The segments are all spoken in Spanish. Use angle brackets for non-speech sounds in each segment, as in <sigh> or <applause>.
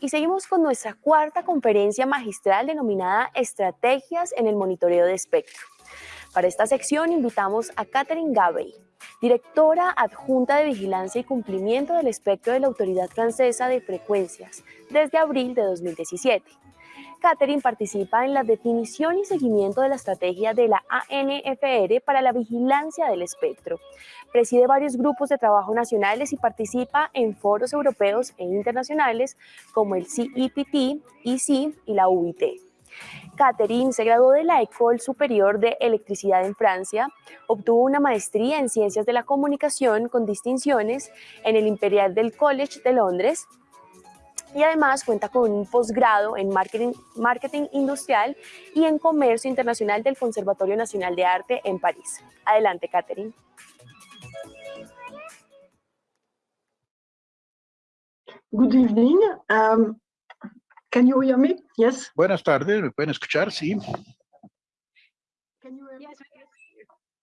y seguimos con nuestra cuarta conferencia magistral denominada Estrategias en el Monitoreo de Espectro. Para esta sección invitamos a Catherine Gabey, directora adjunta de Vigilancia y Cumplimiento del Espectro de la Autoridad Francesa de Frecuencias desde abril de 2017. Catherine participa en la definición y seguimiento de la estrategia de la ANFR para la vigilancia del espectro. Preside varios grupos de trabajo nacionales y participa en foros europeos e internacionales como el CEPT, EC y la UIT. Catherine se graduó de la École Supérieure de Electricidad en Francia, obtuvo una maestría en Ciencias de la Comunicación con distinciones en el Imperial del College de Londres y además cuenta con un posgrado en marketing, marketing industrial y en comercio internacional del Conservatorio Nacional de Arte en París. Adelante, Catherine. Good evening. Um, can you hear me? Yes. Buenas tardes, ¿me pueden escuchar? Sí. Can you hear me?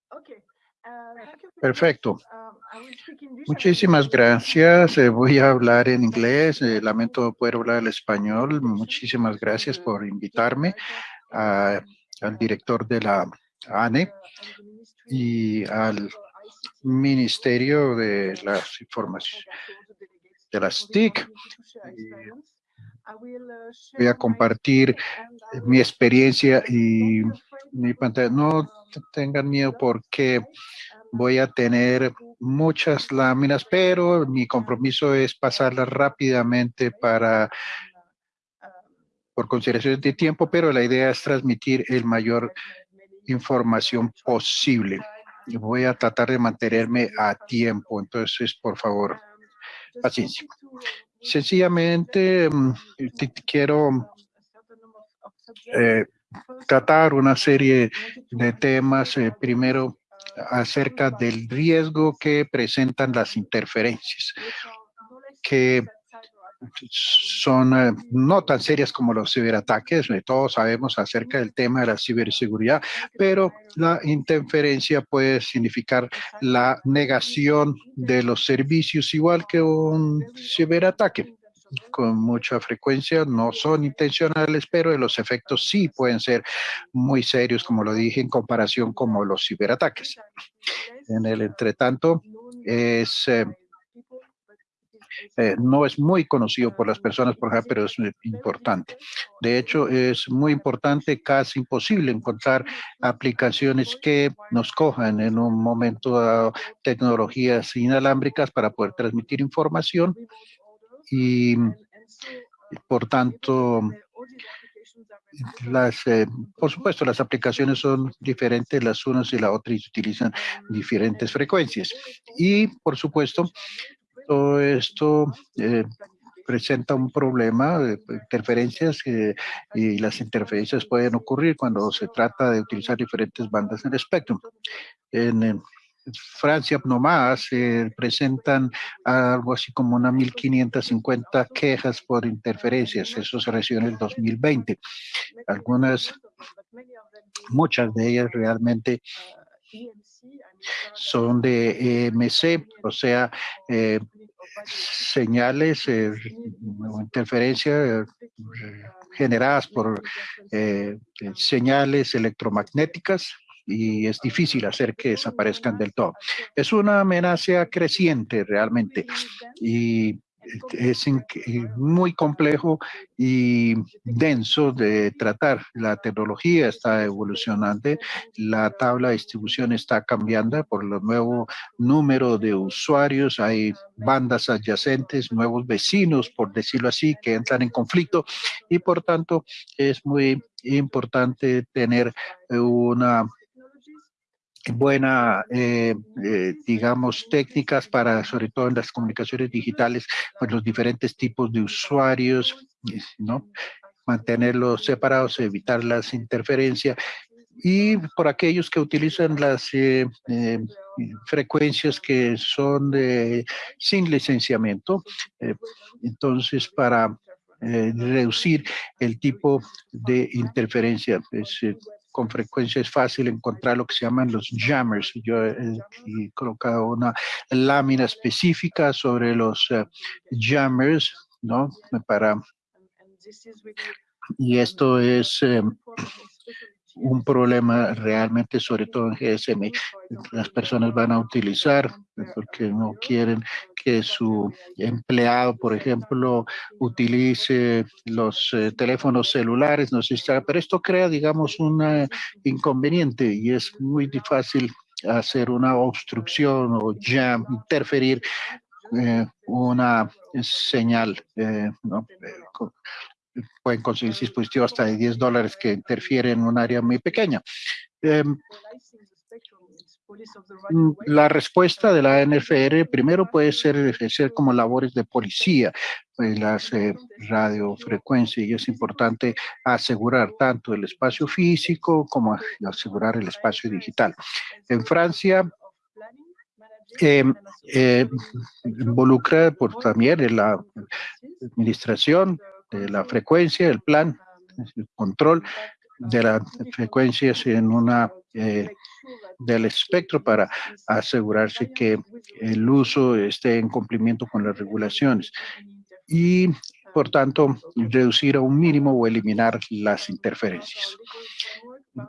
Okay. Perfecto. Muchísimas gracias. Eh, voy a hablar en inglés. Eh, lamento poder hablar el español. Muchísimas gracias por invitarme al director de la ANE y al Ministerio de las Informaciones de las TIC. Voy a compartir mi experiencia y mi pantalla. No tengan miedo porque voy a tener muchas láminas, pero mi compromiso es pasarlas rápidamente para por consideración de tiempo, pero la idea es transmitir el mayor información posible. Voy a tratar de mantenerme a tiempo, entonces, por favor, paciencia. Sencillamente, mm, quiero eh, tratar una serie de temas. Eh, primero, acerca del riesgo que presentan las interferencias, que son eh, no tan serias como los ciberataques, eh, todos sabemos acerca del tema de la ciberseguridad, pero la interferencia puede significar la negación de los servicios igual que un ciberataque con mucha frecuencia, no son intencionales, pero los efectos sí pueden ser muy serios, como lo dije, en comparación con los ciberataques. En el entretanto, es... Eh, eh, no es muy conocido por las personas, por ejemplo, pero es importante. De hecho, es muy importante, casi imposible encontrar aplicaciones que nos cojan en un momento dado tecnologías inalámbricas para poder transmitir información y por tanto las, eh, por supuesto, las aplicaciones son diferentes las unas y las otras y utilizan diferentes frecuencias. Y, por supuesto, todo esto eh, presenta un problema de interferencias y las interferencias pueden ocurrir cuando se trata de utilizar diferentes bandas en el espectro. En, Francia nomás se presentan algo así como una 1550 quejas por interferencias. Eso se recibió en el 2020. Algunas, muchas de ellas realmente son de EMC, o sea, eh, señales, eh, interferencias eh, generadas por eh, señales electromagnéticas y es difícil hacer que desaparezcan del todo. Es una amenaza creciente realmente y es muy complejo y denso de tratar. La tecnología está evolucionando, la tabla de distribución está cambiando por el nuevo número de usuarios, hay bandas adyacentes, nuevos vecinos, por decirlo así, que entran en conflicto y por tanto es muy importante tener una buena, eh, eh, digamos, técnicas para, sobre todo en las comunicaciones digitales, pues los diferentes tipos de usuarios, ¿no? Mantenerlos separados, evitar las interferencias y por aquellos que utilizan las eh, frecuencias que son de, sin licenciamiento, entonces para reducir el tipo de interferencia. Pues, con frecuencia es fácil encontrar lo que se llaman los jammers. Yo he, colocado una lámina específica sobre los eh, jammers ¿no? Para, y esto es eh, un problema realmente, sobre todo en GSM, las personas van a utilizar porque no quieren que su empleado, por ejemplo, utilice los eh, teléfonos celulares, no sé si pero esto crea, digamos, un inconveniente y es muy fácil hacer una obstrucción o ya interferir eh, una señal, eh. Pueden conseguir dispositivos hasta de 10 dólares que interfieren en un área muy pequeña. Mm, la respuesta de la NFR primero puede ser ejercer como labores de policía, pues las eh, radiofrecuencias y es importante asegurar tanto el espacio físico como asegurar el espacio digital. En Francia, em, eh, involucra por también la administración de la frecuencia, el plan, el control de las frecuencias en una eh, del espectro para asegurarse que el uso esté en cumplimiento con las regulaciones y por tanto reducir a un mínimo o eliminar las interferencias.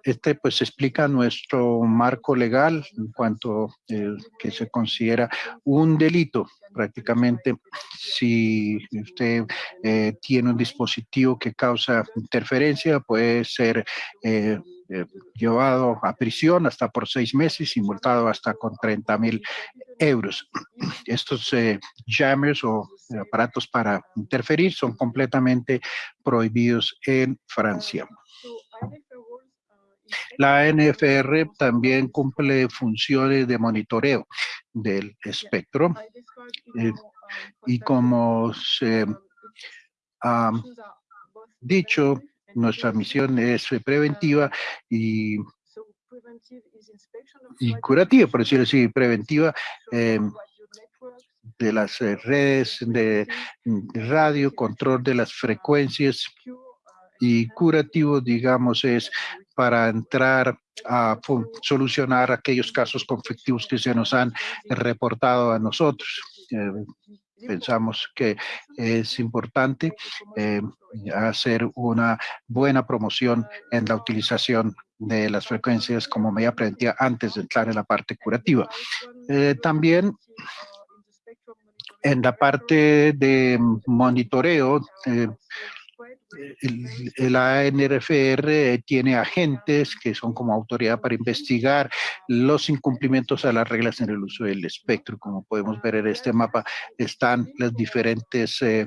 Este pues explica nuestro marco legal en cuanto eh, que se considera un delito prácticamente si usted eh, tiene un dispositivo que causa interferencia puede ser eh, llevado a prisión hasta por seis meses y multado hasta con 30 mil euros. Estos jammers o aparatos para interferir son completamente prohibidos en Francia. La NFR también cumple funciones de monitoreo del espectro eh, y como se ha dicho, nuestra misión es preventiva y, y curativa, por decirlo así, preventiva eh, de las redes de radio, control de las frecuencias y curativo, digamos, es para entrar a solucionar aquellos casos conflictivos que se nos han reportado a nosotros. Eh, pensamos que es importante eh, hacer una buena promoción en la utilización de las frecuencias como medida preventiva antes de entrar en la parte curativa. Eh, también en la parte de monitoreo, el, ANRFR tiene agentes que son como autoridad para investigar los incumplimientos a las reglas en el uso del espectro. Como podemos ver en este mapa, están las diferentes eh,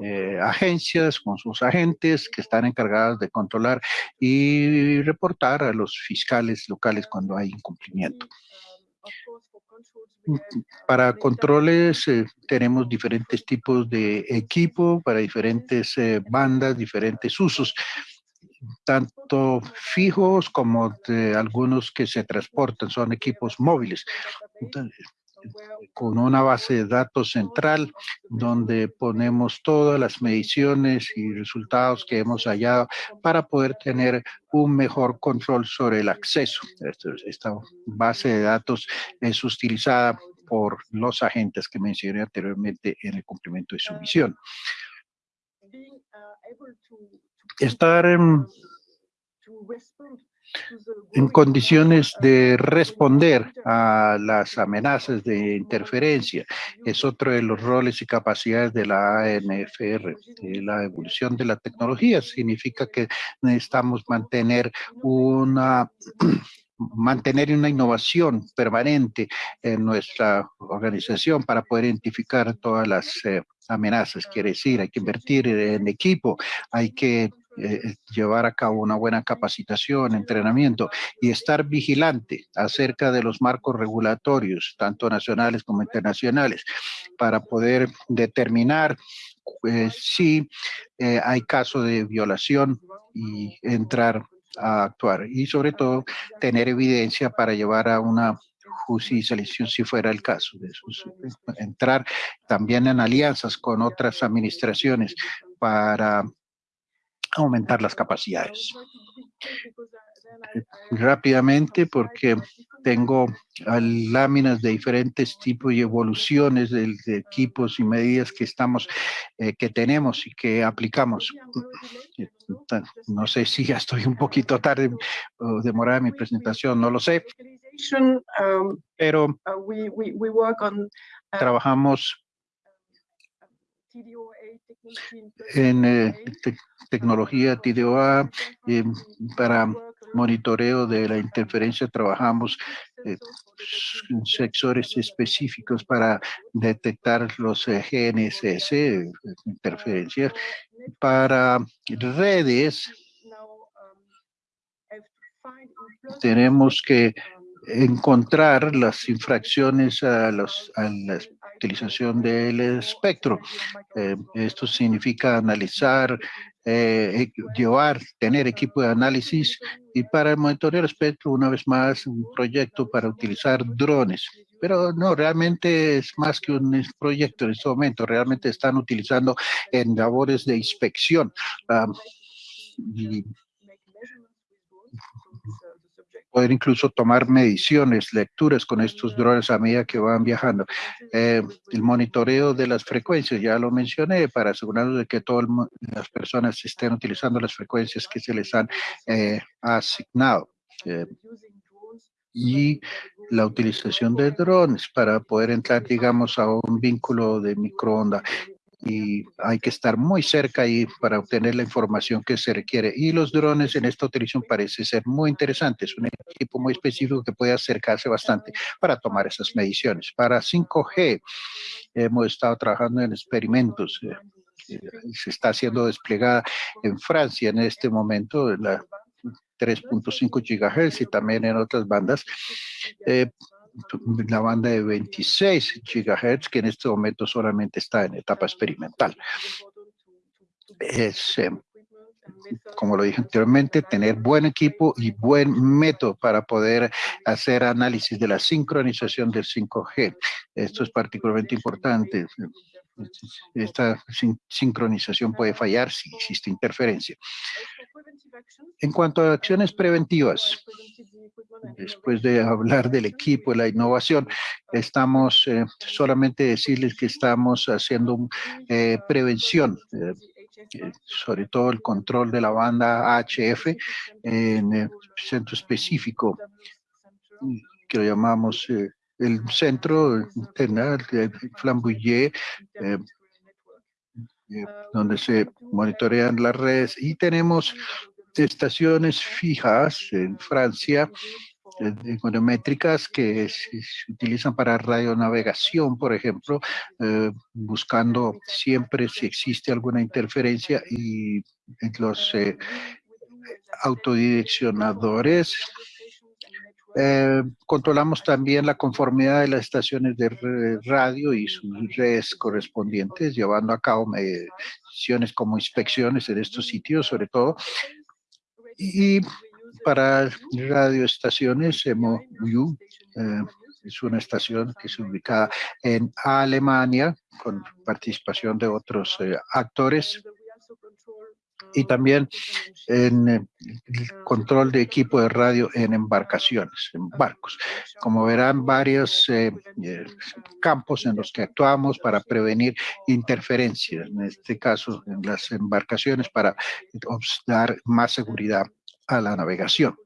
eh, agencias con sus agentes que están encargadas de controlar y reportar a los fiscales locales cuando hay incumplimiento. Para controles eh, tenemos diferentes tipos de equipo para diferentes eh, bandas, diferentes usos, tanto fijos como de algunos que se transportan, son equipos móviles con una base de datos central donde ponemos todas las mediciones y resultados que hemos hallado para poder tener un mejor control sobre el acceso. Esta base de datos es utilizada por los agentes que mencioné anteriormente en el cumplimiento de su misión. Estar en en condiciones de responder a las amenazas de interferencia. Es otro de los roles y capacidades de la ANFR. La evolución de la tecnología significa que necesitamos mantener una <clears throat> mantener una innovación permanente en nuestra organización para poder identificar todas las eh, amenazas. Quiere decir, hay que invertir en equipo, hay que eh, llevar a cabo una buena capacitación, entrenamiento y estar vigilante acerca de los marcos regulatorios, tanto nacionales como internacionales, para poder determinar eh, si eh, hay caso de violación y entrar a actuar. Y sobre todo, tener evidencia para llevar a una justicia si fuera el caso. De entrar también en alianzas con otras administraciones para aumentar las capacidades. Rápidamente, porque tengo láminas de diferentes tipos y evoluciones de, de equipos y medidas que estamos, eh, que tenemos y que aplicamos. No sé si ya estoy un poquito tarde o demorada mi presentación, no lo sé, Um, pero uh, on trabajamos en eh, te- tecnología TDOA eh, para monitoreo de la interferencia. Trabajamos eh, en sectores específicos para detectar los eh, GNSS, eh, interferencias, para redes um, tenemos que encontrar las infracciones a, los, a la utilización del espectro. Eh, esto significa analizar, eh, llevar, tener equipo de análisis y para el monitoreo del espectro, una vez más, un proyecto para utilizar drones. Pero no, realmente es más que un proyecto en este momento, realmente están utilizando en labores de inspección. ah, y poder incluso tomar mediciones, lecturas con estos drones a medida que van viajando. Eh, el monitoreo de las frecuencias, ya lo mencioné, para asegurarnos de que todas las personas estén utilizando las frecuencias que se les han eh, asignado. Eh, y la utilización de drones para poder entrar, digamos, a un vínculo de microonda y hay que estar muy cerca ahí para obtener la información que se requiere. Y los drones en esta utilización parece ser muy interesante. Es un equipo muy específico que puede acercarse bastante para tomar esas mediciones. Para 5G hemos estado trabajando en experimentos. eh, se está siendo desplegada en Francia en este momento, la 3.5 gigahertz y también en otras bandas. eh, la banda de 26 gigahertz, que en este momento solamente está en etapa experimental. Es, eh, como lo dije anteriormente, tener buen equipo y buen método para poder hacer análisis de la sincronización del 5G. Esto es particularmente importante. Esta sin- sincronización puede fallar si existe interferencia. En cuanto a acciones preventivas, después de hablar del equipo y la innovación, estamos eh, solamente decirles que estamos haciendo eh, prevención, eh, sobre todo el control de la banda HF en el centro específico que lo llamamos el centro internal de Flamboyé, eh, eh, donde se monitorean las redes. Y tenemos estaciones fijas en Francia eh, econométricas que se, utilizan para radionavegación, por ejemplo, eh, buscando siempre si existe alguna interferencia y los eh, autodireccionadores eh, controlamos también la conformidad de las estaciones de re- radio y sus redes correspondientes, llevando a cabo mediciones como inspecciones en estos sitios, sobre todo. Y para radioestaciones, MOU, eh, es una estación que es ubicada en Alemania, con participación de otros eh, actores, y también en eh, el control de equipo de radio en embarcaciones, en barcos. Como verán, varios eh, eh, campos en los que actuamos para prevenir interferencias, en este caso en las embarcaciones, para dar más seguridad a la navegación.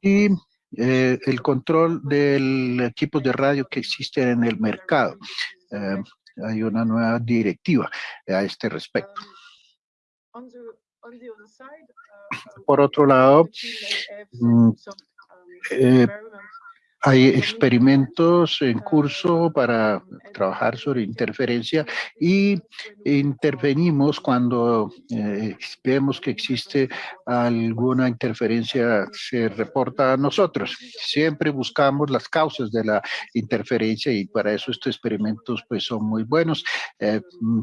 Y el control del equipo de radio que existen en el mercado. Hay una nueva directiva a este respecto. Por otro lado, mm, eh, Hay experimentos en curso para trabajar sobre interferencia y intervenimos cuando eh, vemos que existe alguna interferencia, se reporta a nosotros. Siempre buscamos las causas de la interferencia y para eso estos experimentos pues son muy buenos. Eh, mm,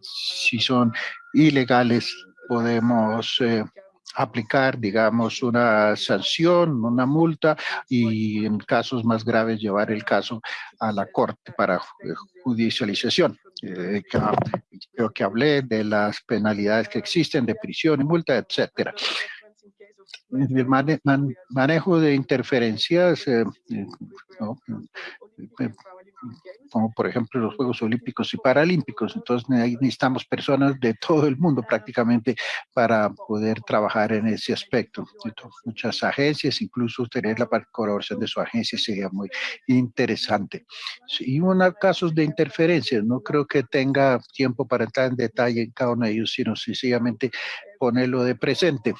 si son ilegales, podemos eh, aplicar, digamos, una sanción, una multa y en casos más graves llevar el caso a la corte para eh, judicialización. Eh, creo que hablé de las penalidades que existen de prisión y multa, etcétera. el mane- man- manejo de interferencias, eh, eh, ¿no? Como por ejemplo los Juegos Olímpicos y Paralímpicos. Entonces necesitamos personas de todo el mundo prácticamente para poder trabajar en ese aspecto. Entonces, muchas agencias, incluso tener la colaboración de su agencia sería muy interesante. Y unos casos de interferencias, no creo que tenga tiempo para entrar en detalle en cada uno de ellos, sino sencillamente ponerlo de presente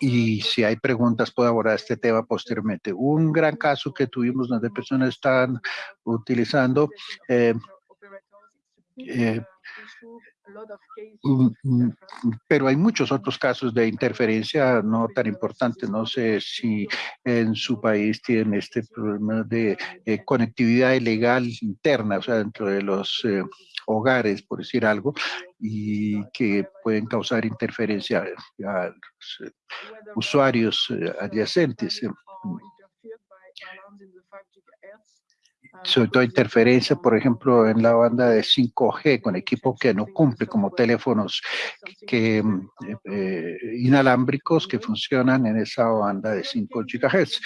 y si hay preguntas puedo abordar este tema posteriormente. Un gran caso que tuvimos donde personas están utilizando eh, eh, mm, mm, pero hay muchos otros casos de interferencia no tan importantes. No sé si en su país tienen este problema de eh, conectividad ilegal interna, o sea, dentro de los hogares, por decir algo, y que pueden causar interferencia a los eh, usuarios eh, adyacentes. eh, sobre todo interferencia, por ejemplo, en la banda de 5G con equipo que no cumple, como teléfonos que, mm, eh, eh, inalámbricos que funcionan en esa banda de 5 GHz.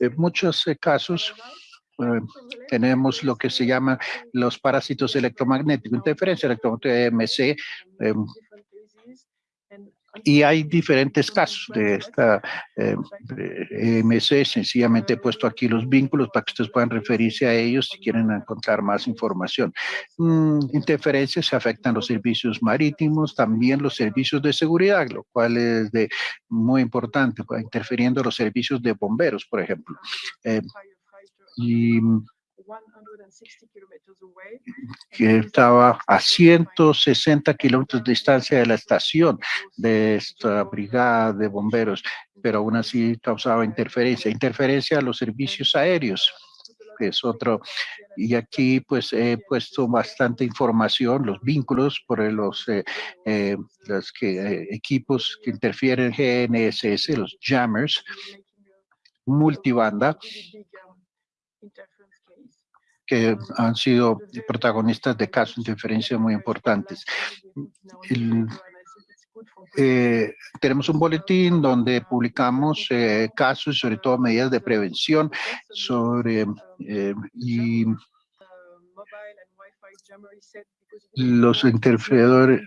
En muchos casos tenemos lo que se llama los parásitos electromagnéticos, interferencia electromagnética EMC, eh, y hay diferentes casos de esta eh, EMC. Sencillamente he puesto aquí los vínculos para que ustedes puedan referirse a ellos si quieren encontrar más información. Mm, interferencias afectan los servicios marítimos, también los servicios de seguridad, lo cual es de muy importante, pues, interfiriendo los servicios de bomberos, por ejemplo. Eh, y que estaba a 160 kilómetros de distancia de la estación de esta brigada de bomberos, pero aún así causaba interferencia. Interferencia a los servicios aéreos, que es otro. Y aquí pues he puesto bastante información, los vínculos por los, eh, eh, los que, eh, equipos que interfieren GNSS, los jammers, multibanda, que han sido protagonistas de casos de interferencia muy importantes. El- eh, tenemos un boletín donde publicamos eh, casos y sobre todo medidas de prevención sobre eh, y los interferidores.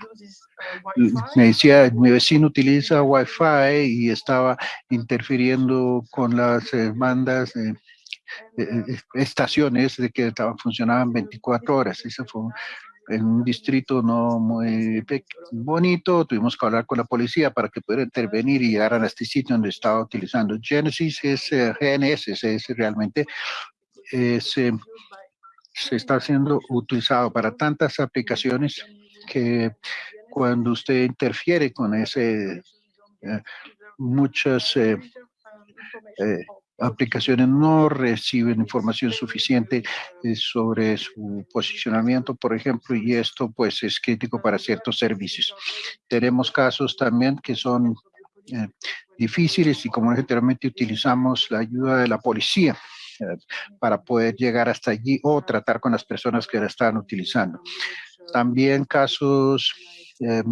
Me decía, mi vecino utiliza Wi-Fi y estaba interfiriendo con las bandas estaciones de que funcionaban 24 horas. Eso fue en un distrito no muy bonito. Tuvimos que hablar con la policía para que pudiera intervenir y llegar a este sitio donde estaba utilizando. Genesis es eh, GNS, es realmente es, eh, se está siendo utilizado para tantas aplicaciones que cuando usted interfiere con ese, eh, muchas eh, eh, aplicaciones no reciben información suficiente eh, sobre su posicionamiento, por ejemplo, y esto pues es crítico para ciertos servicios. Tenemos casos también que son eh, difíciles y como generalmente utilizamos la ayuda de la policía eh, para poder llegar hasta allí o tratar con las personas que la están utilizando. También casos, eh,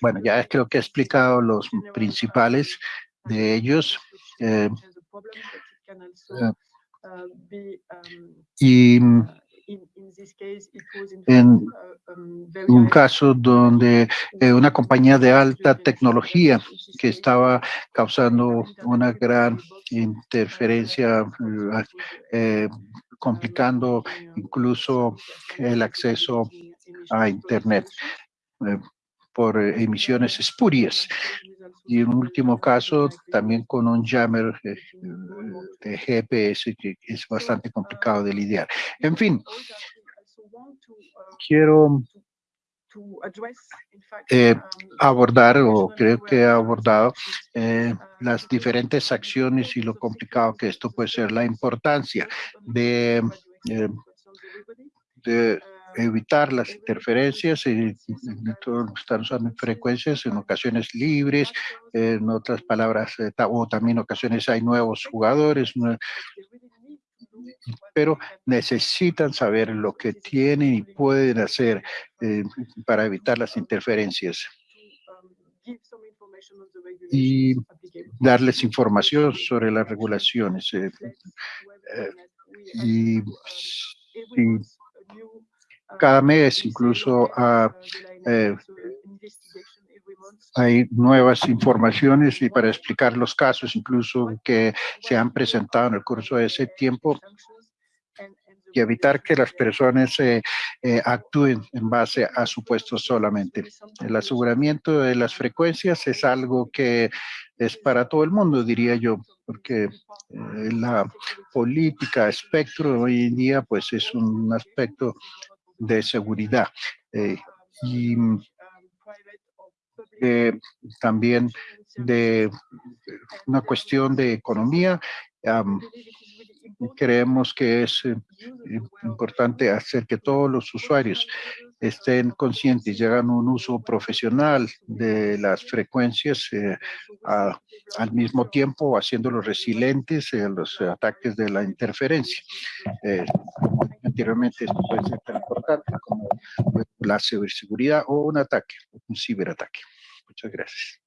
bueno, ya creo que he explicado los principales de ellos. Eh, y en un caso donde eh, una compañía de alta tecnología que estaba causando una gran interferencia, eh, complicando incluso el acceso a Internet. eh, por eh, emisiones espurias. Y en último caso, también con un jammer eh, de GPS que es bastante complicado de lidiar. En fin, quiero eh, abordar, o creo que he abordado, eh, las diferentes acciones y lo complicado que esto puede ser, la importancia eh, de evitar las interferencias que están usando frecuencias en ocasiones libres, en otras palabras, eh, o también ocasiones hay nuevos jugadores, pero necesitan saber lo que tienen y pueden hacer eh, para evitar las interferencias. y darles información sobre las regulaciones. eh, eh, y cada mes incluso eh, hay nuevas informaciones y para explicar los casos incluso que se han presentado en el curso de ese tiempo y evitar que las personas eh, eh, actúen en base a supuestos solamente. El aseguramiento de las frecuencias es algo que es para todo el mundo, diría yo, porque la política espectro hoy en día pues es un aspecto de seguridad eh, y eh, también de una cuestión de economía. creemos que es eh, importante hacer que todos los usuarios estén conscientes y hagan un uso profesional de las frecuencias al mismo tiempo haciéndolos resilientes a los ataques de la interferencia. Anteriormente esto puede ser tan importante como la ciberseguridad o un ataque, un ciberataque. Muchas gracias.